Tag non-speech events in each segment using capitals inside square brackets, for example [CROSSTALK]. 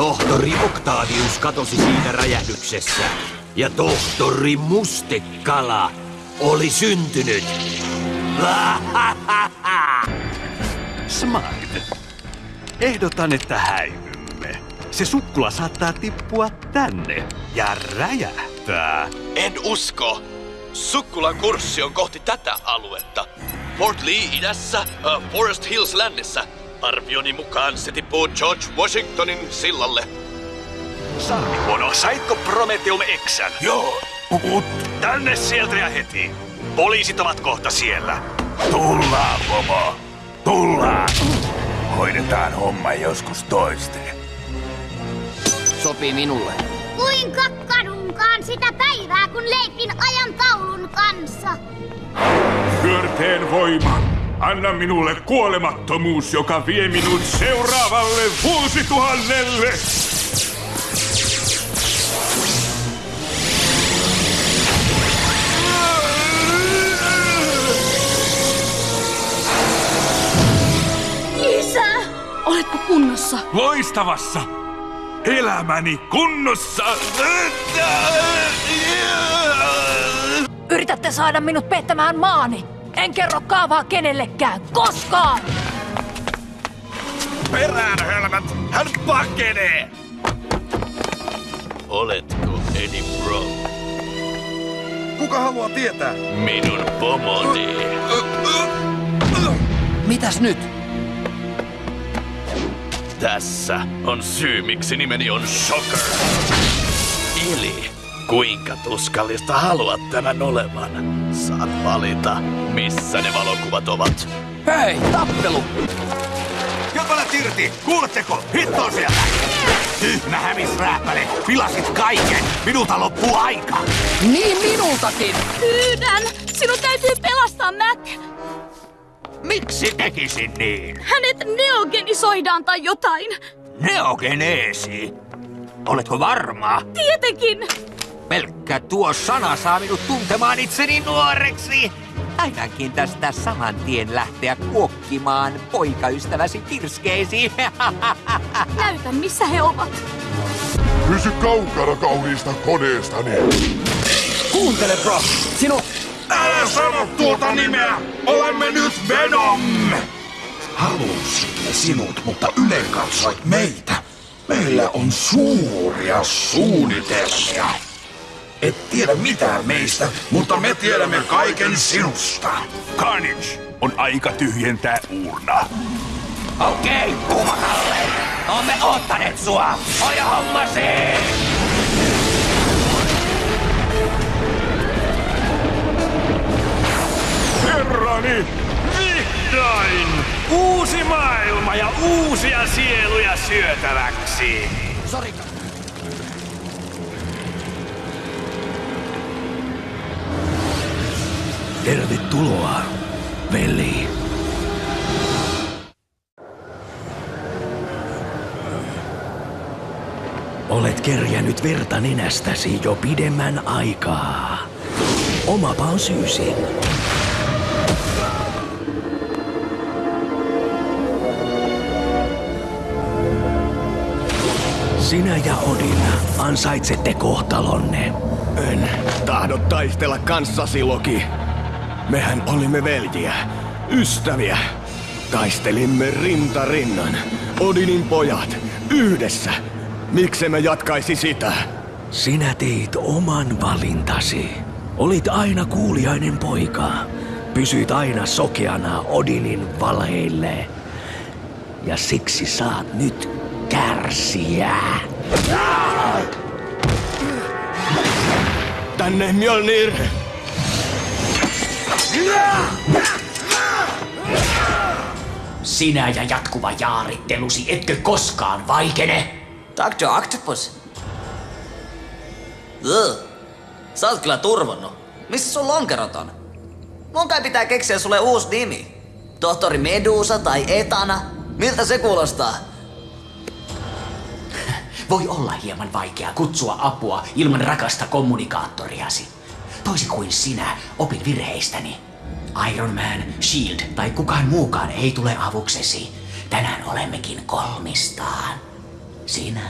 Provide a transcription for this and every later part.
Tohtori Octavius katosi siinä räjähdyksessä. Ja tohtori Mustekala oli syntynyt. [LAUGHS] Smart. Ehdotan, että häivymme. Se sukkula saattaa tippua tänne ja räjähtää. En usko. Sukkulan kurssi on kohti tätä aluetta. Fort Lee idässä, uh, Forest Hills lännessä. Arvioni mukaan se tippuu George Washingtonin sillalle. Sarvikono, saitko Prometheum Xän? Joo, mut Tänne sieltä ja heti. Poliisit ovat kohta siellä. tullaan, pomo. Tullaan. Hoidetaan homma joskus toisten. Sopii minulle. Kuinka kadunkaan sitä päivää, kun leikin ajan taulun kanssa? Pyörteen voima. Anna minulle kuolemattomuus, joka vie minut seuraavalle vuosituhannelle. Isä! Oletko kunnossa? Loistavassa. Elämäni kunnossa. Yritätte saada minut pettämään maani. En kerro kaavaa kenellekään, koskaan! Perään, hölmät. Hän pakenee. Oletko Eddie Brock? Kuka haluaa tietää? Minun pomoni. Mitäs nyt? Tässä on syy, miksi nimeni on Shocker. Eli kuinka tuskallista haluat tämän olevan? Saat valita, missä ne valokuvat ovat. Hei, tappelu! Jopalat irti! Kuuletteko? Hitto sieltä! Tyhmä hämisrääpäle! Pilasit kaiken! Minulta loppuu aika! Niin minultakin! Pyydän! Sinun täytyy pelastaa Mac! Miksi tekisin niin? Hänet neogenisoidaan tai jotain! Neogeneesi! Oletko varma? Tietenkin! Pelkkä tuo sana saa minut tuntemaan itseni nuoreksi. Ainakin tästä saman tien lähteä kuokkimaan poikaystäväsi kirskeesi. [LAUGHS] Näytä, missä he ovat. Pysy kaukana kauniista koneestani. Kuuntele, bro. Sinun... Älä sano tuota nimeä! Olemme nyt Venom! Halusimme sinut, mutta ylenkatsoit meitä. Meillä on suuria suunnitelmia. Et tiedä mitään meistä, mutta me tiedämme kaiken sinusta. Carnage! On aika tyhjentää urna. Okei, kumakalle. Olemme ottaneet sua. Hoja hommasi! Herrani! Vihdoin! Uusi maailma ja uusia sieluja syötäväksi! Sori. Tervetuloa, veli. Olet kerjännyt verta nenästäsi jo pidemmän aikaa. Omapa on syysi. Sinä ja Odin ansaitsette kohtalonne. En tahdo taistella kanssasi, Loki. Mehän olimme veljiä, ystäviä. Taistelimme rinta rinnan. Odinin pojat, yhdessä. Miksemme jatkaisi sitä? Sinä teit oman valintasi. Olit aina kuuliainen poika. Pysyit aina sokeana Odinin valheille. Ja siksi saat nyt kärsiä. Tänne Mjolnir! Sinä ja jatkuva jaarittelusi etkö koskaan vaikene? Dr. Octopus. Ugh. Sä oot kyllä turvonnut. Missä sun lonkerot on? Mun kai pitää keksiä sulle uusi nimi. Tohtori Medusa tai Etana? Miltä se kuulostaa? [LAUGHS] Voi olla hieman vaikea kutsua apua ilman rakasta kommunikaattoriasi. Toisin kuin sinä, opin virheistäni. Iron Man, Shield tai kukaan muukaan ei tule avuksesi. Tänään olemmekin kolmistaan. Sinä,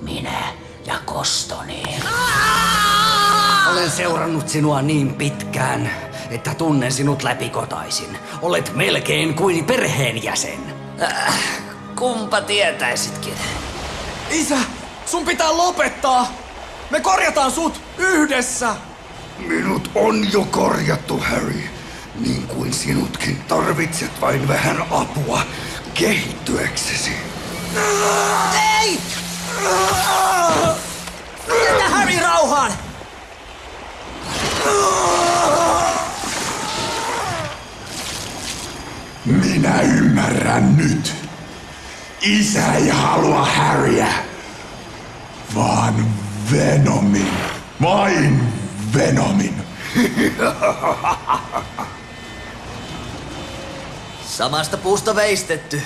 Minä ja Kostoni. Olen seurannut sinua niin pitkään, että tunnen sinut läpikotaisin. Olet melkein kuin perheenjäsen. Äh, kumpa tietäisitkin. Isä, sun pitää lopettaa! Me korjataan sut yhdessä! Minut on jo korjattu, Harry. Niin kuin sinutkin tarvitset vain vähän apua kehittyäksesi. Ei! Jätä Harry rauhaan! Minä ymmärrän nyt. Isä ei halua Harryä, vaan Venomin. Vain Venomin. [LAUGHS] Samasta puusta veistetty.